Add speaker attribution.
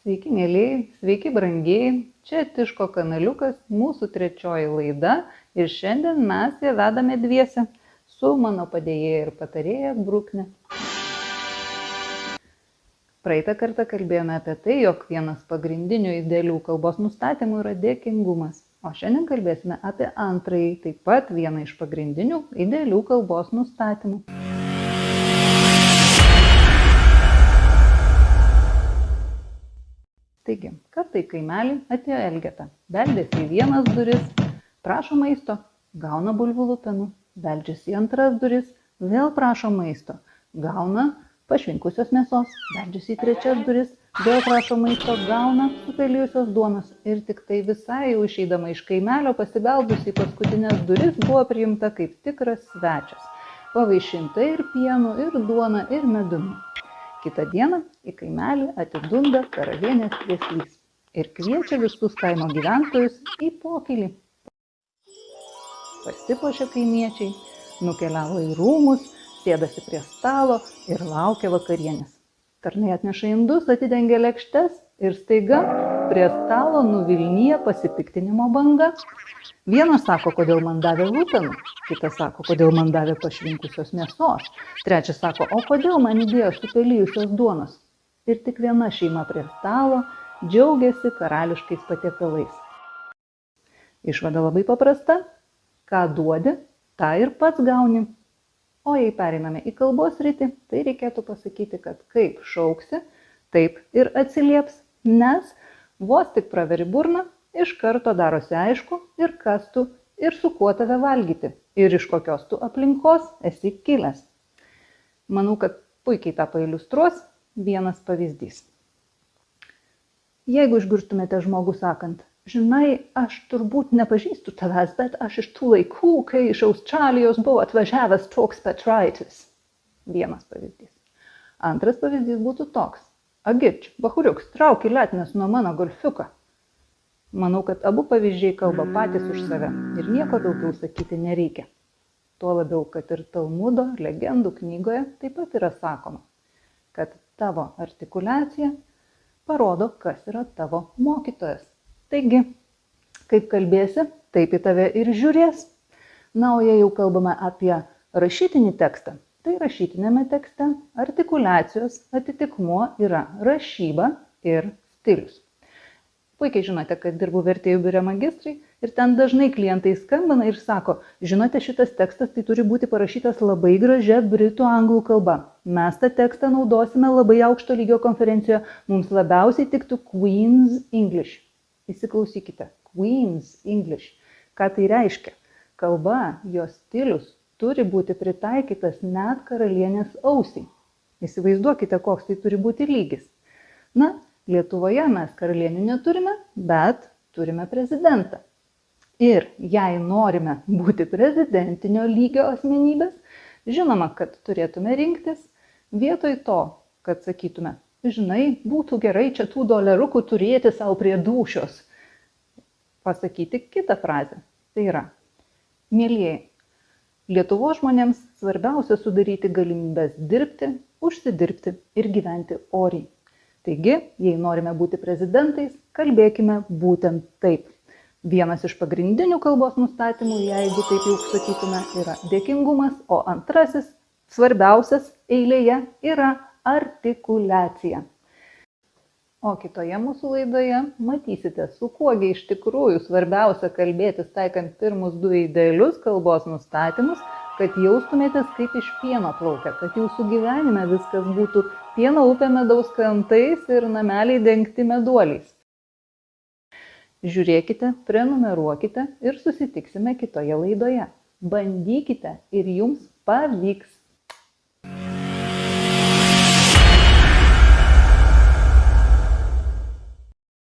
Speaker 1: Sveiki, mėlyjei, sveiki, brangiai. Čia Tiško kanaliukas, mūsų trečioji laida ir šiandien mes ją vedame dviese su mano padėjėja ir patarėja Brukne. Praeitą kartą kalbėjome apie tai, jog vienas pagrindinių idealių kalbos nustatymų yra dėkingumas. O šiandien kalbėsime apie antrąjį, taip pat vieną iš pagrindinių idealių kalbos nustatymų. Taigi, kartai kaimelį atėjo Elgeta, beldėsi į vienas duris, prašo maisto, gauna bulvių lupenų, beldžiasi į antras duris, vėl prašo maisto, gauna pašvinkusios mėsos, beldžiasi į trečias duris, vėl prašo maisto, gauna supelijusios duonos. Ir tik tai visai jau išeidama iš kaimelio pasibeldusi į paskutinės duris buvo priimta kaip tikras svečias, pavaišinta ir pienu, ir duona, ir medumi. Kitą dieną į kaimelį atidunda karalienės vieslys ir kviečia visus kaimo gyventojus į pokylį. Pasipošia kaimiečiai, nukeliavo į rūmus, sėdasi prie stalo ir laukia vakarienės. Tarnai atneša indus, atidengia lėkštes ir staiga prie stalo nuvilnyja pasipiktinimo banga. Vienas sako, kodėl man davė lūpenų, kitas sako, kodėl man davė pašvinkusios mėsos, trečias sako, o kodėl man įdėjo supelyjusios duonos. Ir tik viena šeima prie stalo džiaugiasi karališkais patiekalais. Išvada labai paprasta, ką duodi, tą ir pats gauni. O jei pereiname į kalbos rytį, tai reikėtų pasakyti, kad kaip šauksi, taip ir atsilieps, nes vos tik praveri burną, iš karto darosi aišku ir kas tu ir su kuo tave valgyti ir iš kokios tu aplinkos esi kilęs. Manau, kad puikiai tą pailiustruos vienas pavyzdys. Jeigu išgirstumėte žmogų sakant, žinai, aš turbūt nepažįstu tavęs, bet aš iš tų laikų, kai iš Australijos buvo atvažiavęs toks Petraitis. Vienas pavyzdys. Antras pavyzdys būtų toks. Agirč, bahuriuks, trauki letnes nuo mano golfiuką manau kad abu pavyzdžiai kalba patys už save ir nieko daugiau sakyti nereikia. Tuo labiau kad ir talmudo legendų knygoje taip pat yra sakoma kad tavo artikuliacija parodo kas yra tavo mokytojas. Taigi kaip kalbėsi taip į tave ir žiūrės. Na o jei jau kalbame apie rašytinį tekstą tai rašytiniame tekste artikuliacijos atitikmuo yra rašyba ir stilius. Puikiai žinote kad dirbu vertėjų biure magistrai ir ten dažnai klientai skambina ir sako žinote šitas tekstas tai turi būti parašytas labai gražia britų anglų kalba. Mes tą tekstą naudosime labai aukšto lygio konferencijoje mums labiausiai tiktų queen's english. Įsiklausykite queen's english. Ką tai reiškia? Kalba jos stilius turi būti pritaikytas net karalienės ausiai įsivaizduokite koks tai turi būti lygis na Lietuvoje mes karalienių neturime, bet turime prezidentą. Ir jei norime būti prezidentinio lygio asmenybės, žinoma, kad turėtume rinktis vietoj to, kad sakytume, žinai, būtų gerai čia tų dolerukų turėti savo prie dušios. Pasakyti kitą frazę. Tai yra, mėlyjei, Lietuvo žmonėms svarbiausia sudaryti galimybės dirbti, užsidirbti ir gyventi oriai. Taigi jei norime būti prezidentais kalbėkime būtent taip. Vienas iš pagrindinių kalbos nustatymų jeigu taip jau sakytume yra dėkingumas o antrasis svarbiausias eilėje yra artikuliacija o kitoje mūsų laidoje matysite su kuo gi iš tikrųjų svarbiausia kalbėtis taikant pirmus du idealius kalbos nustatymus kad jaustumėtės kaip iš pieno plaukia, kad jūsų gyvenime viskas būtų pieno upė medaus krantais ir nameliai dengti meduoliais. Žiūrėkite, prenumeruokite ir susitiksime kitoje laidoje. Bandykite ir jums pavyks.